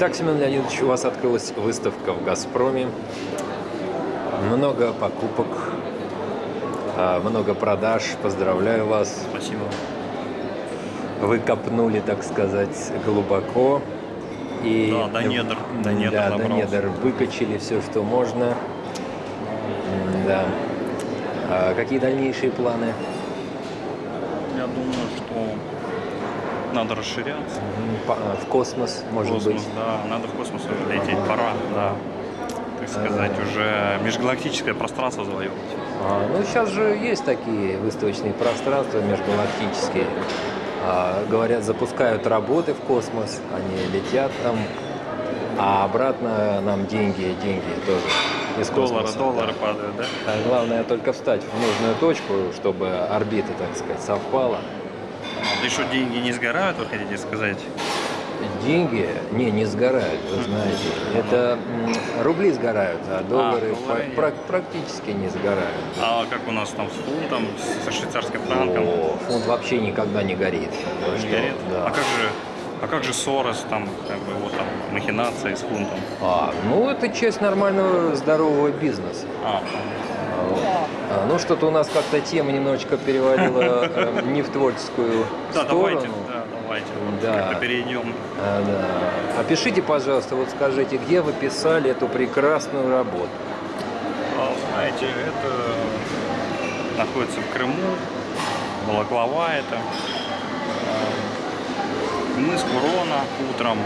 Итак, Семен Леонидович, у вас открылась выставка в «Газпроме». Много покупок, а, много продаж. Поздравляю вас. Спасибо. Вы копнули, так сказать, глубоко. И Да, до недр, до недр да, до недр выкачали все, что можно. Да. А какие дальнейшие планы? Я думаю, что надо расширяться. А, В космос, может космос, быть. да, надо в космос уже лететь, пора, да. Так сказать, уже межгалактическое пространство завоевывать. А, ну, сейчас же есть такие выставочные пространства межгалактические. А, говорят, запускают работы в космос, они летят там, а обратно нам деньги, деньги тоже из Доллары, космоса. доллары падают, да? А главное только встать в нужную точку, чтобы орбита, так сказать, совпала. Да еще деньги не сгорают, вы хотите сказать? Деньги, не, не сгорают, вы знаете. Это рубли сгорают, а доллары, доллары пра- нет. пра- практически не сгорают. А как у нас там с фунтом, со швейцарским франком? О, фунт вообще никогда не горит. Не горит? Да. А как же, а как же Сорос, там, как бы, вот там, махинации с фунтом? А, ну, это часть нормального здорового бизнеса. А, А, вот. А, ну, что-то у нас как-то тема немножечко переводила э, не в творческую да, сторону. давайте, да, давайте, вот Да. перейдем. А, да. Опишите, пожалуйста, вот скажите, где вы писали эту прекрасную работу? А, Знаете, это находится в Крыму, Балаклава это. А, Мыс Курона утром.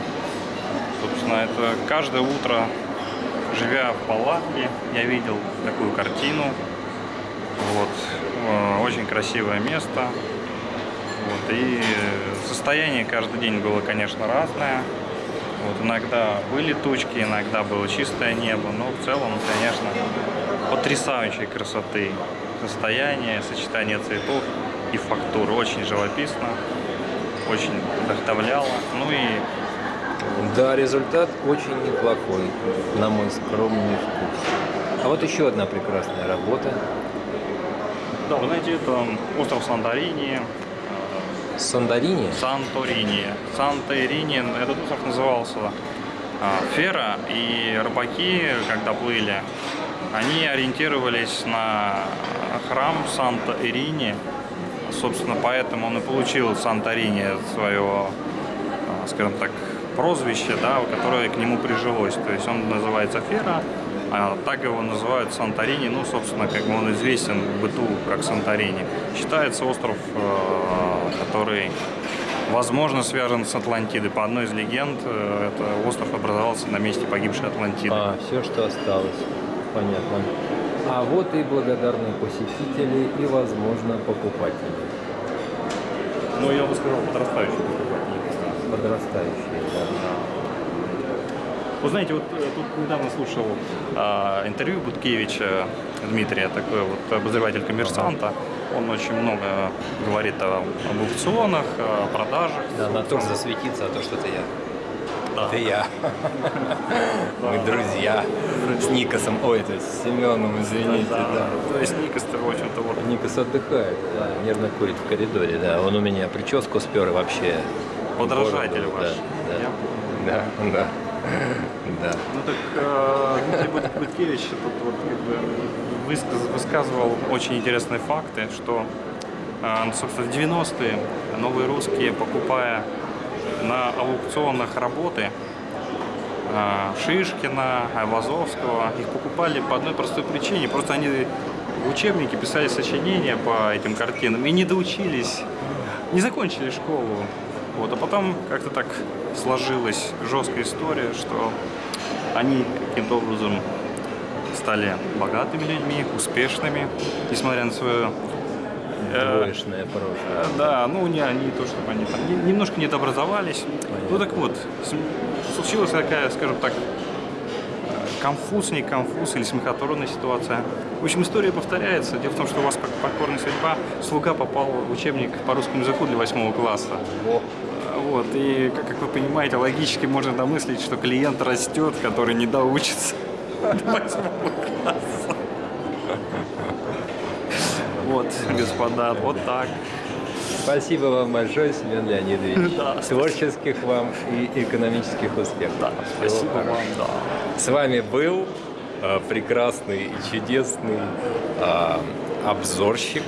Собственно, это каждое утро, живя в палатке, я видел такую картину. Вот. Э, Очень красивое место. Вот. И состояние каждый день было, конечно, разное. Вот, иногда были тучки, иногда было чистое небо, но в целом, конечно, потрясающей красоты состояние, сочетание цветов и фактур. Очень живописно, очень вдохновляло. Ну и Да, результат очень неплохой, на мой скромный вкус. А вот еще одна прекрасная работа. Да, вы знаете, это остров Санторини, Сандарини. Санторини. Санторини, этот остров назывался а, Фера, и рыбаки, когда плыли, они ориентировались на храм Санта-Ирини. Собственно, поэтому он и получил Санторини свое, а, скажем так, прозвище, да, которое к нему прижилось. То есть он называется Фера, так его называют Санторини. Ну, собственно, как бы он известен в быту как Санторини. Считается остров, э, который, возможно, связан с Атлантидой. По одной из легенд, э, это остров образовался на месте погибшей Атлантиды. А, все, что осталось. Понятно. А вот и благодарные посетители и, возможно, покупатели. Ну, я бы сказал, подрастающий Подрастающие, да. Вы знаете, вот э, тут недавно слушал а, интервью Буткевича Дмитрия, такой вот обозреватель коммерсанта. Он очень много говорит о, об аукционах, о продажах. Да, на том засветиться, а то что-то я. Да. Это я. Мы друзья с Никосом. Ой, это с Семеном, извините. Да, Да. То есть Никос, в общем-то, вот Никос отдыхает, да, нервно курит в коридоре, да. Он у меня прическу спер и вообще. подражатель ваш. Да, да, да, да. Ну так э, Бут- Буткевич тут вот как бы высказ- высказывал очень интересные факты, что, э, ну, собственно, в 90-е новые русские, покупая на аукционах работы э, Шишкина, Айвазовского, их покупали по одной простой причине. Просто они в учебнике писали сочинения по этим картинам и не доучились, не закончили школу. Вот, а потом как-то так сложилась жесткая история, что они каким-то образом стали богатыми людьми, успешными, несмотря на свое... э, Двоечное прошлое. да, ну не они то, чтобы они там не- немножко не образовались. Ну так вот, случилась такая, скажем так, э, конфуз, не конфуз или смехотворная ситуация. В общем, история повторяется. Дело в том, что у вас как покорная судьба, слуга попал в учебник по русскому языку для восьмого класса. Вот, и, как, как вы понимаете, логически можно домыслить, что клиент растет, который не доучится до восьмого класса. Вот, господа, вот так. Спасибо вам большое, Семен Леонидович. Да, Творческих вам и экономических успехов. Да, Всего спасибо хорошего. вам, да. С вами был э, прекрасный и чудесный э, обзорщик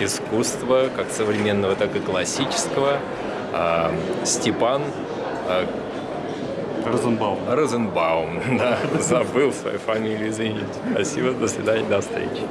искусства, как современного, так и классического, э, Степан э, Розенбаум. Розенбаум. Да, забыл свою фамилию, извините. Спасибо, до свидания, до встречи.